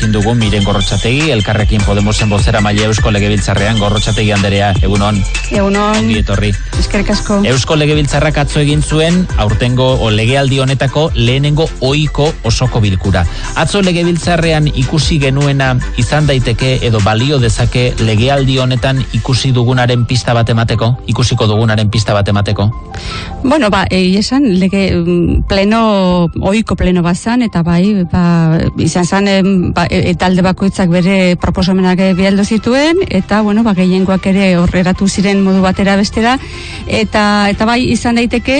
gurekin dugu miren gorrotxategi, elkarrekin Podemosen bozera maile Eusko Legebiltzarrean gorrotxategi Anderea, egunon. Egunon. Ongi etorri. Eskerrik asko. Eusko Legebiltzarrak atzo egin zuen, aurtengo o legealdi honetako lehenengo oiko osoko bilkura. Atzo Legebiltzarrean ikusi genuena izan daiteke edo balio dezake legealdi honetan ikusi dugunaren pista bat emateko, ikusiko dugunaren pista bat emateko? Bueno, ba, egi esan, lege mm, pleno, oiko pleno bazan, eta bai, ba, izan zan, ba, e, e, talde bakoitzak bere proposamenak bialdo zituen, eta, bueno, ba, gehiengoak ere horreratu ziren modu batera bestera, eta, eta bai, izan daiteke,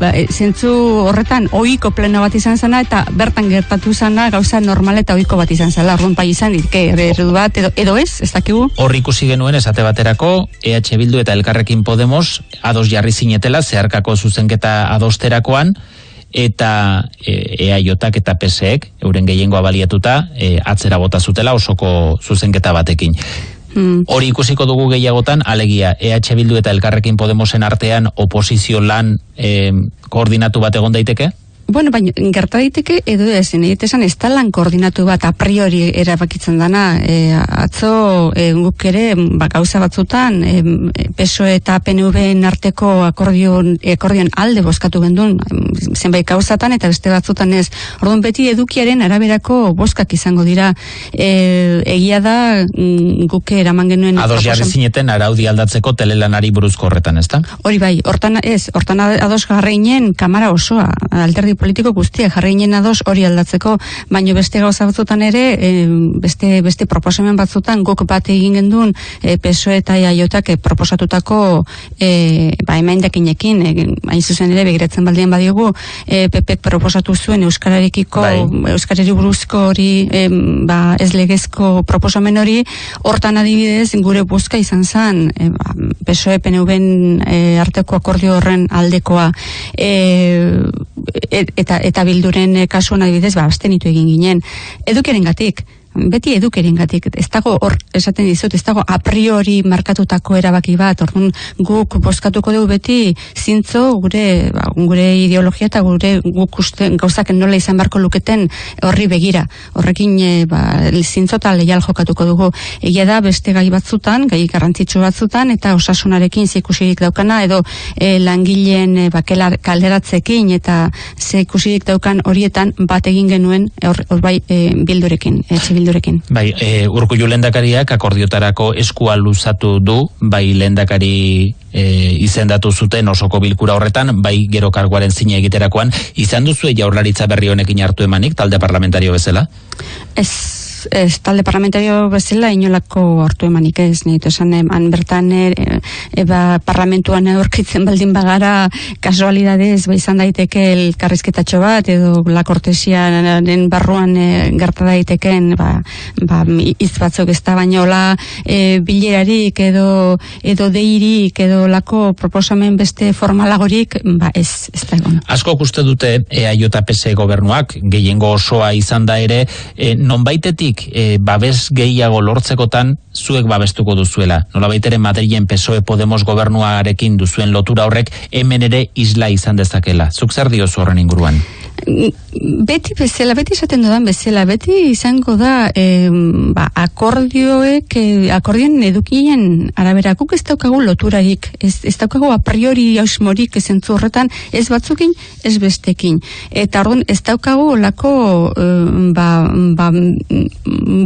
ba, e, zentzu horretan, oiko pleno bat izan zana, eta bertan gertatu zana, gauza normal eta oiko bat izan zala, arrun bai izan, ditke, eredu bat, edo, edo ez, ez dakigu? Hor ikusi genuen esate baterako EH Bildu eta Elkarrekin Podemos ados jarri zinetela zeharkako zuzenketa adosterakoan eta e, EAJak eta PSEek euren gehiengoa baliatuta e, atzera bota zutela osoko zuzenketa batekin. Hmm. Hori ikusiko dugu gehiagotan, alegia EH Bildu eta Elkarrekin Podemosen artean oposizio lan e, koordinatu bat egon daiteke? Bueno, baina gerta daiteke edo ez, nahi esan ez da lan koordinatu bat a priori erabakitzen dana. E, atzo e, guk ere ba, gauza batzutan e, PSO eta PNV arteko akordion, akordion alde boskatu gendun zenbait gauzatan eta beste batzutan ez. Orduan beti edukiaren araberako boskak izango dira. E, egia da mm, guk eraman genuen Ados jarri zineten araudi aldatzeko telelanari buruzko horretan, ezta? Hori bai, hortan ez, hortan ados jarreinen kamara osoa, alderdi politiko guztiak jarreinen ados hori aldatzeko, baino beste gauza batzutan ere, e, beste, beste proposamen batzutan guk bat egin gendun e, PSOE eta IAJak proposatutako e, ba, emendakinekin, e, hain zuzen ere begiratzen baldien badiogu, e, PP proposatu zuen Euskararekiko, Bai. Euskarari buruzko hori, e, ba, ez legezko proposamen hori, hortan adibidez gure buzka izan zen, e, ba, PSOE PNV-en e, arteko akordio horren aldekoa e, et- eta eta bilduren e, kasuan adibidez ba abstenitu egin ginen. Edukeren gatik beti edukeren gatik, ez dago hor esaten dizut, ez dago a priori markatutako erabaki bat, orduan guk bozkatuko dugu beti zintzo gure, ba, gure ideologia eta gure guk uste gauzak nola izan beharko luketen horri begira, horrekin e, ba, zintzo eta leial jokatuko dugu. Egia da beste gai batzutan, gai garrantzitsu batzutan, eta osasunarekin zikusirik daukana, edo e, langileen e, bakela kalderatzekin eta zikusirik daukan horietan bat egin genuen hor, hor bai e, bildurekin, bildurekin. Bai, e, urkullu lendakariak akordiotarako eskua luzatu du, bai lendakari e, izendatu zuten osoko bilkura horretan, bai gero karguaren zine egiterakoan, izan duzu jaurlaritza berri honekin hartu emanik, talde parlamentario bezala? Ez, ez talde parlamentario bezala inolako hartu emanik ez, dut esan han bertan e, e, ba, parlamentuan aurkitzen baldin bagara kasualidadez ba izan daiteke elkarrizketatxo bat edo la kortesiaren barruan e, gerta daiteken ba, ba, hitz batzuk ez da baina hola e, bilerarik edo edo deirik edo lako proposamen beste formalagorik ba ez, ez da egon. Asko uste dute EAJ gobernuak gehiengo osoa izan da ere, e, nonbaitetik e, babes gehiago lortzekotan zuek babestuko duzuela. Nolabait ere Madrilen PSOE Podemos gobernuarekin duzuen lotura horrek hemen ere isla izan dezakela. Zuk zer diozu horren inguruan? Beti bezala, beti esaten dudan bezala, beti izango da eh, ba, akordioek, eh, akordioen edukien arabera, guk ez daukagu loturarik, ez, ez daukagu a priori ausmorik ezentzu horretan, ez batzukin, ez bestekin. Eta orduan ez daukagu olako eh, ba, ba,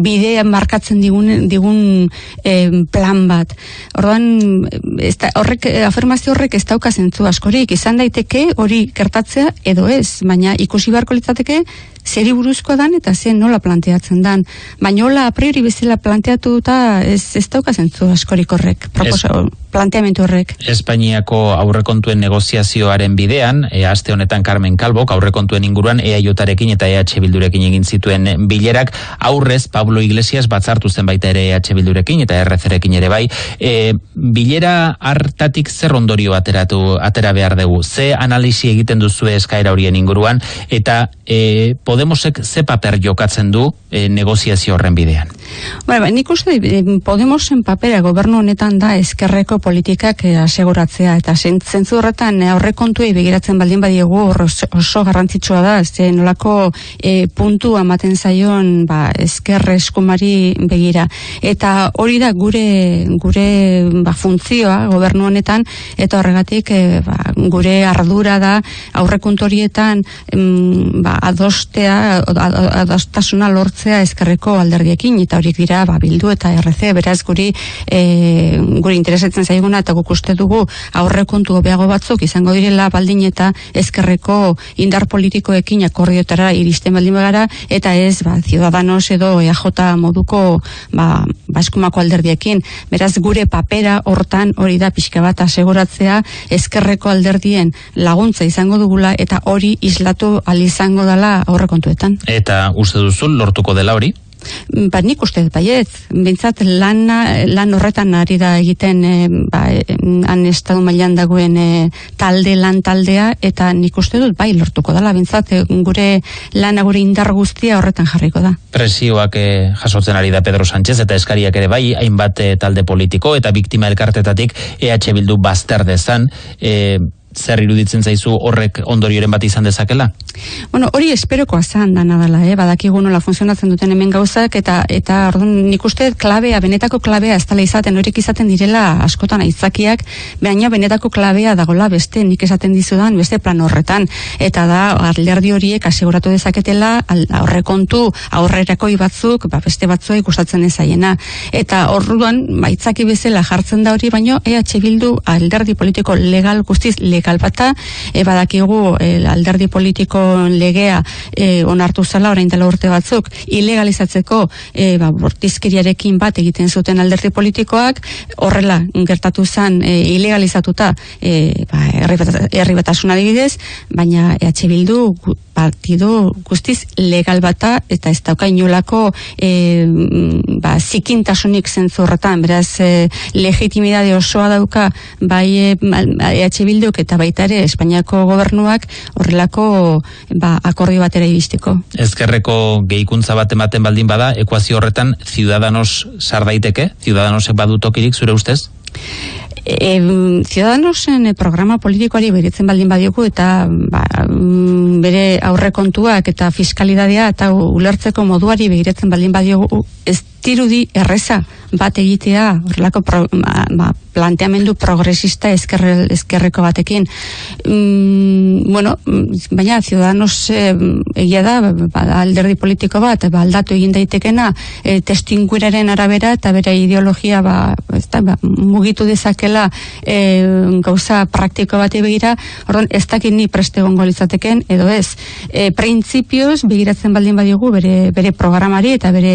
bidea markatzen digun, digun eh, plan bat. Orduan, ez da, horrek, afirmazio horrek ez dauka zentzu askorik, izan daiteke hori gertatzea edo ez, baina ikusi beharko litzateke zeri buruzkoa dan eta zen nola planteatzen dan. Baina hola a priori bezala planteatu eta ez, ez dauka zentzu askorik horrek, proposa, planteamentu horrek. Espainiako aurrekontuen negoziazioaren bidean, e, aste honetan Carmen Calbok aurrekontuen inguruan EAJarekin eta EH Bildurekin egin zituen bilerak, aurrez Pablo Iglesias batzartu zen baita ere EH Bildurekin eta RCrekin ere bai. E, bilera hartatik zer ondorio ateratu atera behar dugu? Ze analisi egiten duzu eskaera horien inguruan eta e, Podemosek ze paper jokatzen du e, negoziazio horren bidean? Bueno, ba, nik uste Podemosen papera gobernu honetan da eskerreko politikak eh, aseguratzea eta zentzu horretan eh, aurrekontuei begiratzen baldin badiegu oso, garrantzitsua da, ez nolako e, puntu amaten zaion ba, eskerre eskumari begira. Eta hori da gure gure ba, funtzioa gobernu honetan eta horregatik ba, gure ardura da aurrekontu horietan ba, adostea adostasuna lortzea eskerreko alderdiekin eta horiek dira ba, bildu eta RC beraz guri e, guri interesatzen zaiguna eta guk uste dugu aurrekontu hobeago batzuk izango direla baldin eta ezkerreko indar politikoekin akordiotara iristen baldin bagara eta ez ba, ciudadanos edo EAJ moduko ba, baskumako alderdiekin. Beraz gure papera hortan hori da pixka bat aseguratzea ezkerreko alderdien laguntza izango dugula eta hori islatu izango dela aurrekontuetan. Eta uste duzu lortuko dela hori? Ba, nik uste baiet, bintzat lan, lan horretan ari da egiten e, ba, han estadu mailan dagoen e, talde lan taldea eta nik uste dut bai lortuko dela bintzat gure lan gure indar guztia horretan jarriko da. Presioak e, jasotzen ari da Pedro Sánchez eta eskariak ere bai hainbat e, talde politiko eta biktima elkartetatik EH Bildu bazter dezan e, zer iruditzen zaizu horrek ondorioren bat izan dezakela? Bueno, hori esperoko azan da nadala, eh? badakigu nola funtzionatzen duten hemen gauzak, eta eta orduan nik uste klabea, benetako klabea ez tala izaten, horiek izaten direla askotan aitzakiak, baina benetako klabea dagola beste, nik esaten dizudan, beste plan horretan, eta da, alderdi horiek aseguratu dezaketela, aurrekontu aurrerako batzuk, ba, beste batzua ikustatzen ezaiena. Eta orduan, baitzaki bezala jartzen da hori, baino EH Bildu alderdi politiko legal guztiz legal kalpata, e, badakigu e, alderdi politiko legea e, onartu zala orain dela urte batzuk, ilegalizatzeko e, ba, bortizkiriarekin bat egiten zuten alderdi politikoak, horrela gertatu zen e, ilegalizatuta e, ba, herri batasuna adibidez, baina EH Bildu partido guztiz legal bata eta ez dauka inolako e, ba, zikintasunik zentzurretan, beraz e, legitimidade osoa dauka bai EH Bilduk eta baita ere Espainiako gobernuak horrelako ba, akordio batera iristeko. Ezkerreko gehikuntza bat ematen baldin bada, ekuazio horretan Ciudadanos sar daiteke? Ciudadanosek badutokirik zure ustez? E, Ciudadanosen programa politikoari beritzen baldin badioku eta ba, mm, bere aurrekontuak eta fiskalidadea eta ulertzeko moduari begiratzen baldin badiogu ez dirudi erreza bat egitea horrelako pro, ba, ba, planteamendu progresista eskerre, eskerreko batekin. Mm, bueno, baina ciudadanos e, egia da ba, alderdi politiko bat ba, aldatu egin daitekena e, testingueraren arabera eta bere ideologia ba, ez da, ba, mugitu dezakela e, gauza praktiko bat begira orduan ez dakit ni preste gongo litzateken edo ez. E, printzipioz begiratzen baldin badiogu bere, bere programari eta bere,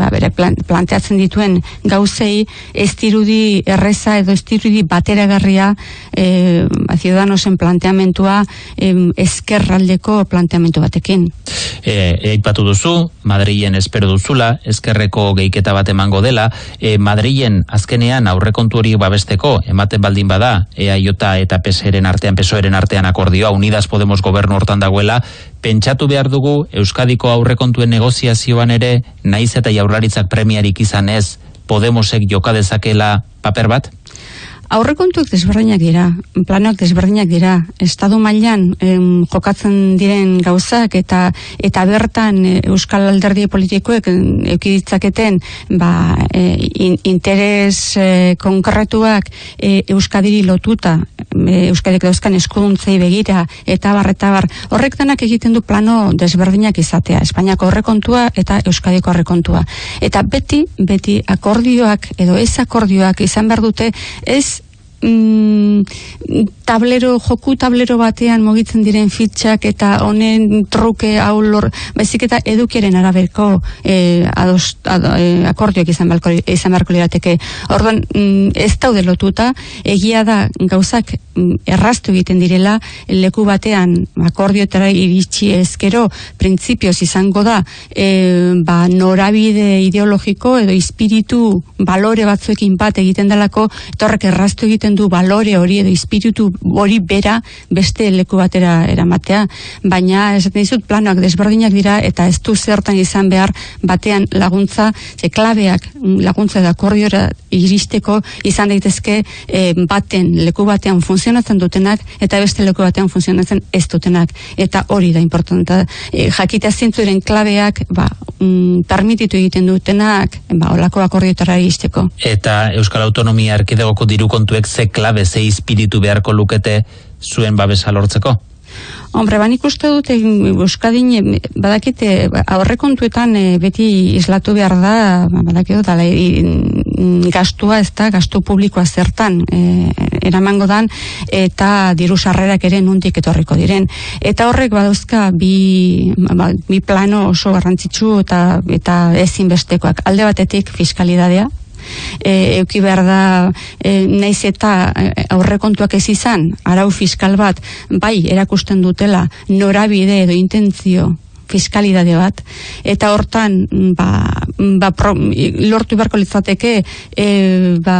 ba, bere planteatzen dituen gauzei ez dirudi erreza edo ez dirudi bateragarria e, ciudadanosen planteamentua e, eskerraldeko planteamentu batekin. E, eipatu duzu, Madrilen espero duzula, eskerreko geiketa bat emango dela, e, Madrilen azkenean aurrekontu hori babesteko, ematen baldin bada, EAJ eta PSeren artean, PSOeren artean akordioa, Unidas Podemos gobernu hortan dagoela, pentsatu behar dugu Euskadiko aurrekontuen negoziazioan ere, naiz eta jaurlaritzak premiarik izan ez, Podemosek joka dezakela paper bat? Aurrekontuak desberdinak dira, planoak desberdinak dira, estadu mailan em, jokatzen diren gauzak eta eta bertan e, Euskal Alderdi politikoek eukiditzaketen ba, e, interes e, konkretuak e, Euskadiri lotuta, e, Euskadik dauzkan eskuduntzei begira eta bar, eta bar, horrek denak egiten du plano desberdinak izatea, Espainiako horrekontua eta Euskadiko horrekontua. Eta beti, beti akordioak edo ez akordioak izan behar dute ez mm, tablero, joku tablero batean mogitzen diren fitxak eta honen truke hau lor, baizik eta edukiaren araberko e, ados, e, akordioak izan beharko, izan beharko lirateke. Orduan, mm, ez daude lotuta, egia da gauzak mm, erraztu egiten direla leku batean akordiotara iritsi ezkero printzipioz izango da e, ba, norabide ideologiko edo espiritu balore batzuekin bat egiten delako eta horrek erraztu egiten du balore hori edo espiritu hori bera beste leku batera eramatea. Baina esaten dizut planoak desberdinak dira eta ez du zertan izan behar batean laguntza ze klabeak laguntza da akordiora iristeko izan daitezke e, baten leku batean funtzionatzen dutenak eta beste leku batean funtzionatzen ez dutenak. Eta hori da importanta. E, jakitea zintzuren klabeak ba, mm, permititu egiten dutenak ba, olako akordiotara iristeko. Eta Euskal Autonomia Erkidegoko diru kontuek ze klabe ze espiritu beharko lukete zuen babesa lortzeko? Hombre, ban ikuste dut Euskadin badakite aurrekontuetan e, beti islatu behar da ba, badakite dut gastua ez da, gastu publikoa zertan e, eramango dan eta diru sarrerak ere nuntik etorriko diren. Eta horrek badauzka bi, ba, bi plano oso garrantzitsu eta, eta ezinbestekoak. Alde batetik fiskalidadea, e, euki behar da e, naiz eta e, aurrekontuak ez izan arau fiskal bat bai erakusten dutela norabide edo intentzio fiskalidade bat eta hortan ba, ba pro, lortu beharko litzateke e, ba,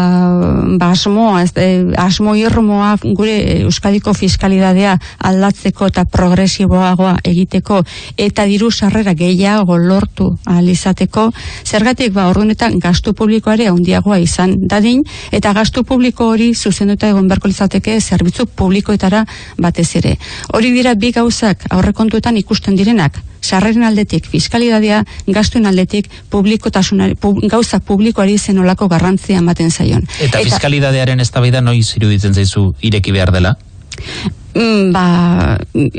ba asmoa ez, e, asmo irmoa gure euskadiko fiskalidadea aldatzeko eta progresiboagoa egiteko eta diru sarrera gehiago lortu alizateko zergatik ba ordunetan gastu publikoare handiagoa izan dadin eta gastu publiko hori zuzenduta egon beharko litzateke zerbitzu publikoetara batez ere. Hori dira bi gauzak aurrekontuetan ikusten direnak sarreren aldetik fiskalidadea, gastuen aldetik publikotasunari, pub, gauza publikoari zenolako garrantzia ematen zaion. Eta, Eta fiskalidadearen eztabaida noiz iruditzen zaizu ireki behar dela? Mm, ba,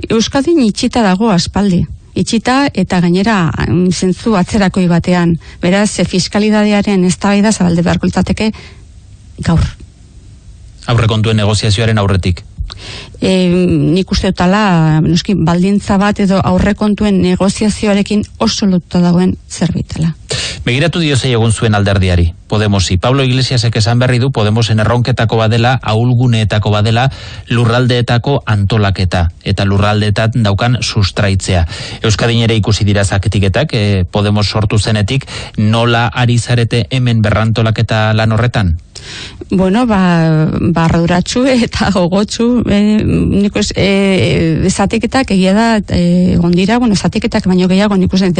Euskadin itxita dago aspaldi itxita eta gainera mm, zentzu atzerakoi batean. Beraz, fiskalidadearen eztabaida zabalde beharko litzateke gaur. Aurrekontuen negoziazioaren aurretik e, nik uste dutala, noski, baldintza bat edo aurrekontuen negoziazioarekin oso lotuta dagoen zerbitela. Begiratu dio zei egun zuen alderdiari, Podemosi. Pablo Iglesiasek esan berri du Podemosen erronketako badela, ahulguneetako badela, lurraldeetako antolaketa eta lurraldeetat daukan sustraitzea. Euskadin ere ikusi dira zaketiketak, e, Podemos sortu zenetik, nola ari zarete hemen berrantolaketa lan horretan? Bueno, ba, barraduratxu eta gogotxu, e, nik e, zatiketak egia da, e, egon dira, bueno, zatiketak baino gehiago, nik uste,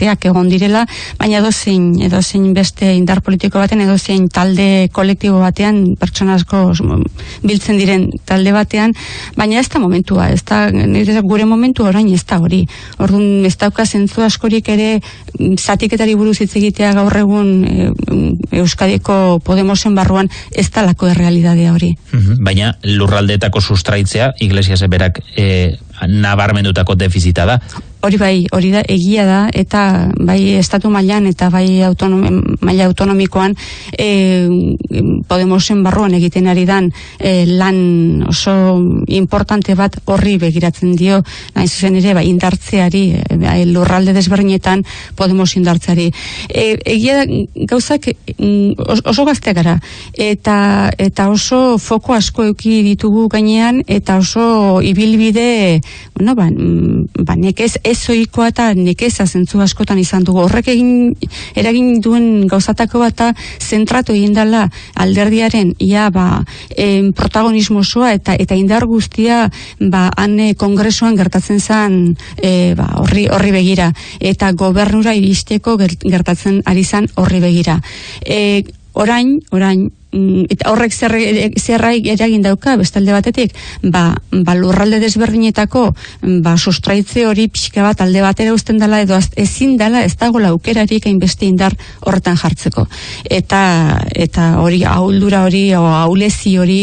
teak egon direla, baina edozein, edozein beste indar politiko batean, edozein talde kolektibo batean, pertsona asko biltzen diren talde batean, baina ez da momentua, ez da, gure momentu orain ez da hori. Orduan, ez dauka zentzu askorik ere, zatiketari buruz hitz egitea gaur egun e, Euskadiko Podemosen barruan ez talako errealidadea hori. Baina lurraldeetako sustraitzea, Iglesias berak e, nabarmendutako defizita da. Hori bai, hori da, egia da, eta bai estatu mailan eta bai autonom, maila autonomikoan e, Podemosen barruan egiten ari dan e, lan oso importante bat horri begiratzen dio, nahi zuzen ere, bai indartzeari, e, lurralde desberdinetan Podemos indartzeari. E, egia gauzak mm, oso gazte gara, eta, eta oso foko asko euki ditugu gainean, eta oso ibilbide, bueno, ba, mm, ba nekez ezoikoa eta nekeza zentzu askotan izan dugu. Horrek egin eragin duen gauzatako bata zentratu egin dela alderdiaren ia ba, em, protagonismo osoa eta eta indar guztia ba han eh, kongresuan gertatzen zen e, ba, horri horri begira eta gobernura iristeko gertatzen ari zen horri begira. E, orain, orain eta horrek zer, zerrai eragin dauka bestalde batetik? Ba, ba lurralde desberdinetako ba sustraitze hori pixka bat alde batera uzten dela edo ezin dela ez dago laukerarik hainbeste indar horretan jartzeko. Eta eta hori ahuldura hori o ahulezi hori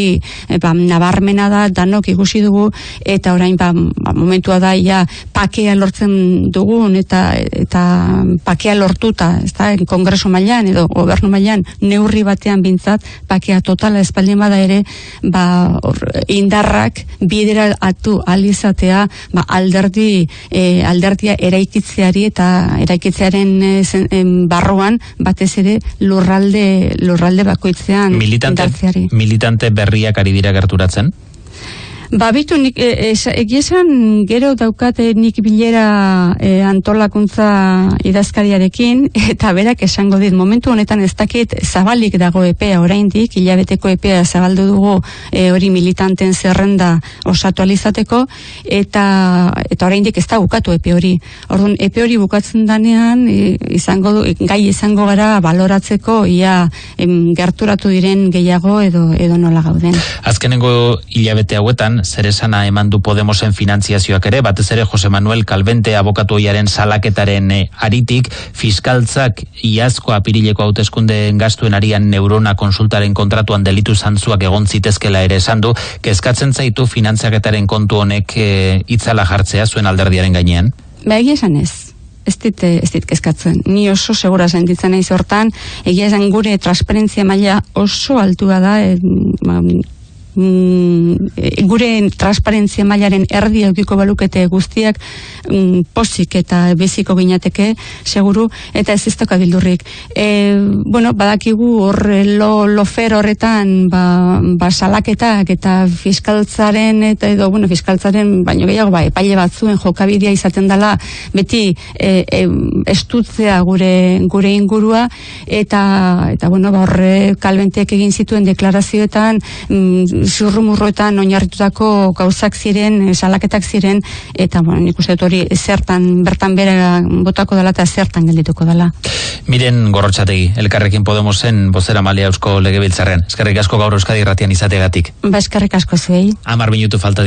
e, ba, nabarmena da danok ikusi dugu eta orain ba, ba momentua da ja pakea lortzen dugun eta eta pakea lortuta ez da kongreso mailan edo gobernu mailan neurri batean bintzat pakea totala espaldin bada ere, ba, or, indarrak bidera atu alizatea, ba, alderdi, e, alderdia eraikitzeari eta eraikitzearen e, zen, em, barruan, batez ere lurralde, lurralde bakoitzean Militante, militante berriak ari dira gerturatzen? Ba, bitu, nik, e, es- egia esan, gero daukate nik bilera e, antolakuntza idazkariarekin, eta berak esango dit, momentu honetan ez dakit zabalik dago epea oraindik, hilabeteko epea zabaldu dugu e, hori militanten zerrenda osatu alizateko, eta, eta oraindik ez da bukatu epe hori. Orduan, epe hori bukatzen danean, e, izango du, gai izango gara baloratzeko ia em, gerturatu diren gehiago edo, edo nola gauden. Azkenengo hilabete hauetan, zer esana eman du Podemosen finantziazioak ere, batez ere Jose Manuel Calvente abokatu oiaren salaketaren eh, aritik, fiskaltzak iazko apirileko hauteskundeen gastuen arian neurona konsultaren kontratuan delitu zantzuak egon zitezkela ere esan du, kezkatzen zaitu finantziaketaren kontu honek eh, itzala jartzea zuen alderdiaren gainean. Ba, egia esan ez. Ez dit, eh, ez dit kezkatzen. Ni oso segura sentitzen naiz hortan, egia esan gure transparentzia maila oso altua da, e, ba, mm, gure transparentzia mailaren erdi eukiko balukete guztiak mm, posik eta beziko ginateke, seguru, eta ez dauka bildurrik. E, bueno, badakigu hor lo, lofer horretan ba, ba salaketak eta fiskaltzaren eta edo, bueno, fiskaltzaren baino gehiago ba, epaile batzuen jokabidea izaten dela beti e, e, estutzea gure gure ingurua eta eta bueno, ba horre kalbentek egin zituen deklarazioetan mm, zurrumurroetan oinarritutako gauzak ziren, eh, salaketak ziren eta bueno, nik uste hori zertan bertan bera botako dela eta zertan geldituko dela. Miren gorrotxategi, elkarrekin Podemosen bozera malia eusko legebiltzarren. Eskerrik asko gaur Euskadi irratian izategatik. Ba eskerrik asko zuei. Amar minutu falta